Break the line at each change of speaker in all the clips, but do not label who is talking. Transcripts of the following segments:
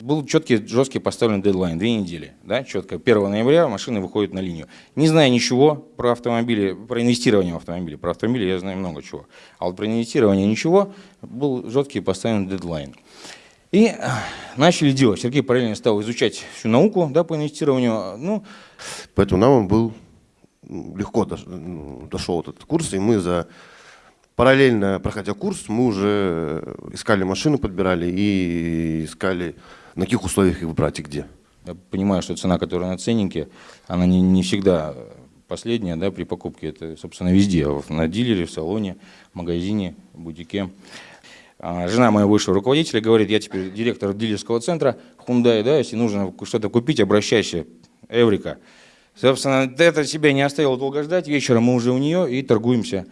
Был четкий, жесткий поставлен дедлайн, две недели, да, четко. 1 ноября машины выходят на линию. Не зная ничего про автомобили, про инвестирование в автомобили, про автомобили я знаю много чего. А вот про инвестирование ничего, был жесткий поставлен дедлайн. И начали делать. Сергей параллельно стал изучать всю науку да, по инвестированию. Ну,
Поэтому нам он был легко дошел этот курс, и мы за параллельно проходя курс, мы уже э, искали машину, подбирали и искали на каких условиях их брать и где.
Я понимаю, что цена, которая на ценнике, она не, не всегда последняя да, при покупке. Это, собственно, везде. На дилере, в салоне, в магазине, в бутике. А, Жена моего высшего руководителя говорит, я теперь директор дилерского центра Hyundai, да, если нужно что-то купить, обращайся, Эврика. Собственно, это себя не оставило долго ждать. Вечером мы уже у нее и торгуемся.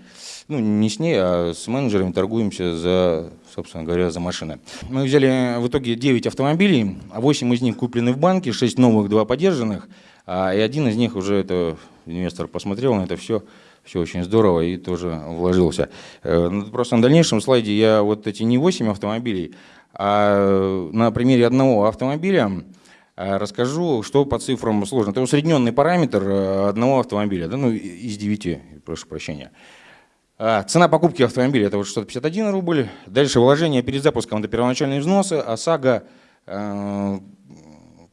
Ну, не с ней, а с менеджерами торгуемся за, собственно говоря, за машины. Мы взяли в итоге 9 автомобилей, а 8 из них куплены в банке, 6 новых, 2 подержанных. А, и один из них уже это инвестор посмотрел на это все, все очень здорово и тоже вложился. Э, ну, Просто на дальнейшем слайде я вот эти не 8 автомобилей, а на примере одного автомобиля э, расскажу, что по цифрам сложно. Это усредненный параметр э, одного автомобиля, да, ну, из 9, прошу прощения. А, Цена покупки автомобиля это вот 651 рубль. Дальше вложение перед запуском это первоначальные взносы, ОСАГО, э,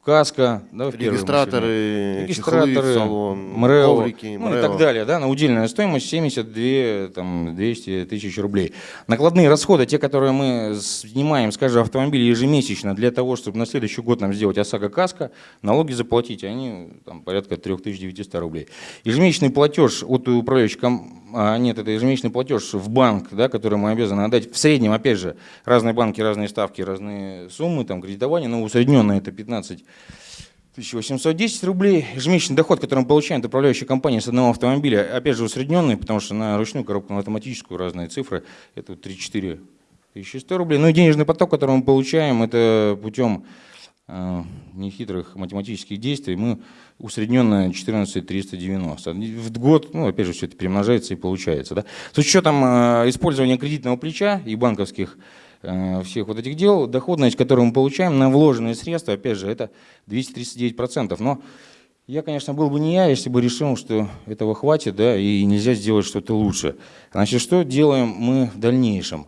каска, да, в
Регистраторы, чехлы
регистраторы,
в салон,
МРЭО,
коврики,
ну и так далее, да, на удельная стоимость 72, там, 200 тысяч рублей. Накладные расходы, те, которые мы снимаем с каждого автомобиля ежемесячно для того, чтобы на следующий год нам сделать ОСАГО каска, налоги заплатить, они там, порядка 3900 рублей. Ежемесячный платеж от управляющей а, нет, это ежемесячный платеж в банк, да, который мы обязаны отдать. В среднем, опять же, разные банки, разные ставки, разные суммы, там, кредитование, но усредненно это 15 1810 рублей. Ежемесячный доход, который мы получаем от управляющей компании с одного автомобиля, опять же усредненный, потому что на ручную коробку, на автоматическую разные цифры, это вот 3-4 1100 рублей. Ну и денежный поток, который мы получаем, это путем э, нехитрых математических действий, мы усредненно 14 390. В год, ну опять же, все это перемножается и получается. Да? С учетом э, использования кредитного плеча и банковских всех вот этих дел, доходность, которую мы получаем на вложенные средства, опять же, это 239%. Но я, конечно, был бы не я, если бы решил, что этого хватит, да, и нельзя сделать что-то лучше. Значит, что делаем мы в дальнейшем?